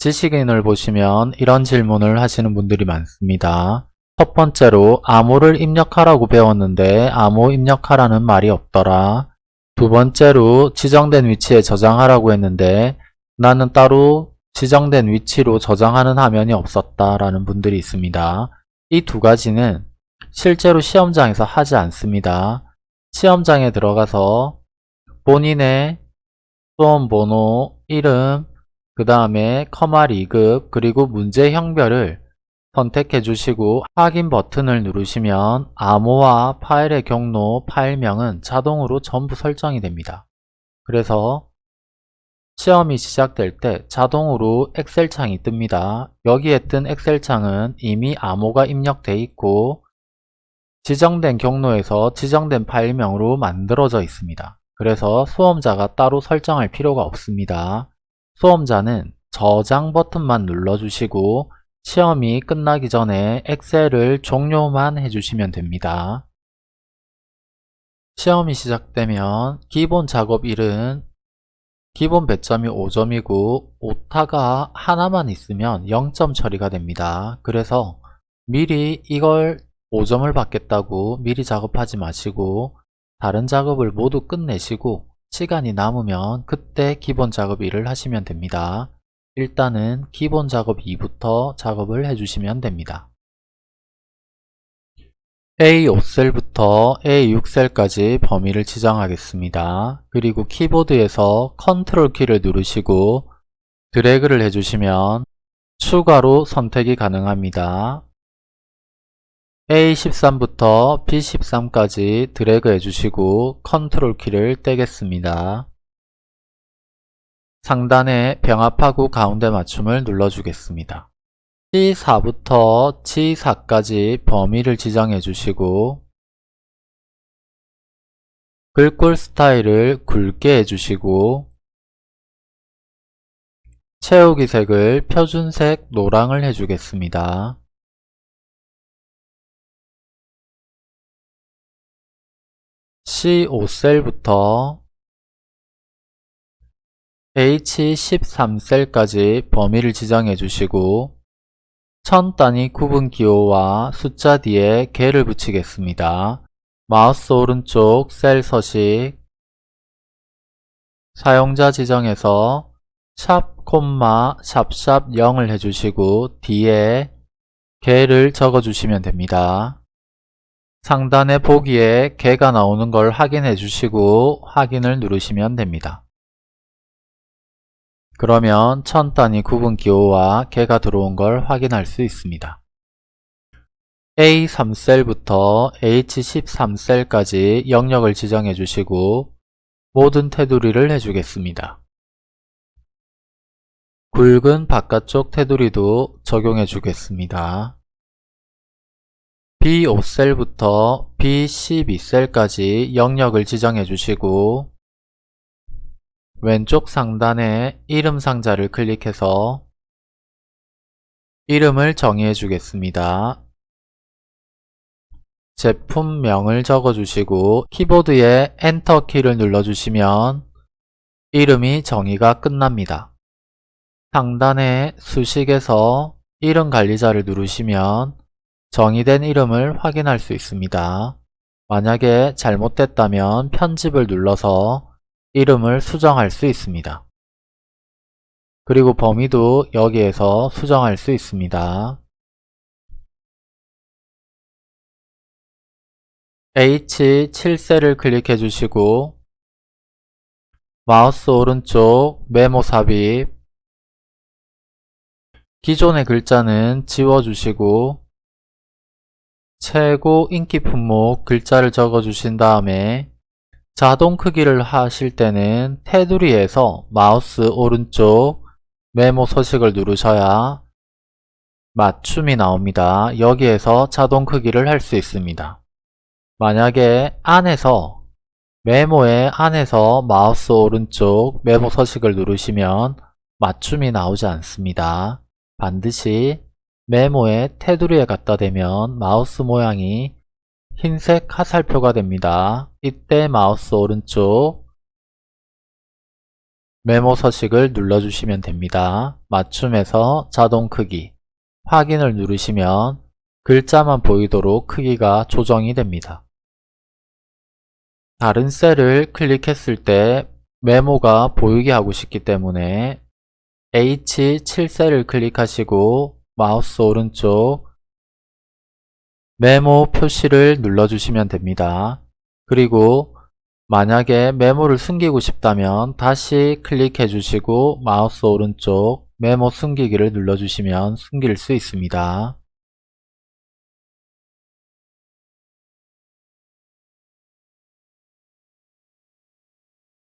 지식인을 보시면 이런 질문을 하시는 분들이 많습니다. 첫 번째로 암호를 입력하라고 배웠는데 암호 입력하라는 말이 없더라. 두 번째로 지정된 위치에 저장하라고 했는데 나는 따로 지정된 위치로 저장하는 화면이 없었다 라는 분들이 있습니다. 이 두 가지는 실제로 시험장에서 하지 않습니다. 시험장에 들어가서 본인의 수험 번호, 이름, 그 다음에 커마 리급, 그리고 문제 형별을 선택해 주시고 확인 버튼을 누르시면 암호와 파일의 경로, 파일명은 자동으로 전부 설정이 됩니다. 그래서 시험이 시작될 때 자동으로 엑셀 창이 뜹니다. 여기에 뜬 엑셀 창은 이미 암호가 입력되어 있고 지정된 경로에서 지정된 파일명으로 만들어져 있습니다. 그래서 수험자가 따로 설정할 필요가 없습니다. 수험자는 저장 버튼만 눌러주시고 시험이 끝나기 전에 엑셀을 종료만 해주시면 됩니다. 시험이 시작되면 기본 작업 1은 기본 배점이 5점이고 오타가 하나만 있으면 0점 처리가 됩니다. 그래서 미리 이걸 5점을 받겠다고 미리 작업하지 마시고 다른 작업을 모두 끝내시고 시간이 남으면 그때 기본 작업 1을 하시면 됩니다. 일단은 기본 작업 2부터 작업을 해주시면 됩니다. A5셀부터 A6셀까지 범위를 지정하겠습니다. 그리고 키보드에서 컨트롤 키를 누르시고 드래그를 해주시면 추가로 선택이 가능합니다. A13부터 B13까지 드래그 해주시고 컨트롤 키를 떼겠습니다. 상단에 병합하고 가운데 맞춤을 눌러주겠습니다. C4부터 C4까지 범위를 지정해 주시고 글꼴 스타일을 굵게 해주시고 채우기 색을 표준색 노랑을 해주겠습니다. C5셀부터 H13셀까지 범위를 지정해 주시고 천 단위 구분 기호와 숫자 뒤에 개를 붙이겠습니다. 마우스 오른쪽 셀 서식 사용자 지정에서 샵 콤마 샵샵 0을 해주시고 뒤에 개를 적어주시면 됩니다. 상단의 보기에 개가 나오는 걸 확인해 주시고 확인을 누르시면 됩니다. 그러면 천 단위 구분 기호와 개가 들어온 걸 확인할 수 있습니다. A3셀부터 H13셀까지 영역을 지정해 주시고 모든 테두리를 해주겠습니다. 굵은 바깥쪽 테두리도 적용해 주겠습니다. B5셀부터 B12셀까지 영역을 지정해 주시고 왼쪽 상단에 이름 상자를 클릭해서 이름을 정의해 주겠습니다. 제품명을 적어주시고 키보드에 엔터 키를 눌러주시면 이름이 정의가 끝납니다. 상단에 수식에서 이름 관리자를 누르시면 정의된 이름을 확인할 수 있습니다. 만약에 잘못됐다면 편집을 눌러서 이름을 수정할 수 있습니다. 그리고 범위도 여기에서 수정할 수 있습니다. H7셀을 클릭해 주시고 마우스 오른쪽 메모 삽입 기존의 글자는 지워주시고 최고 인기 품목 글자를 적어 주신 다음에 자동 크기를 하실 때는 테두리에서 마우스 오른쪽 메모 서식을 누르셔야 맞춤이 나옵니다. 여기에서 자동 크기를 할 수 있습니다. 만약에 안에서 메모의 안에서 마우스 오른쪽 메모 서식을 누르시면 맞춤이 나오지 않습니다. 반드시 메모의 테두리에 갖다 대면 마우스 모양이 흰색 화살표가 됩니다. 이때 마우스 오른쪽 메모 서식을 눌러주시면 됩니다. 맞춤에서 자동 크기 확인을 누르시면 글자만 보이도록 크기가 조정이 됩니다. 다른 셀을 클릭했을 때 메모가 보이게 하고 싶기 때문에 H7셀을 클릭하시고 마우스 오른쪽 메모 표시를 눌러주시면 됩니다. 그리고 만약에 메모를 숨기고 싶다면 다시 클릭해 주시고 마우스 오른쪽 메모 숨기기를 눌러주시면 숨길 수 있습니다.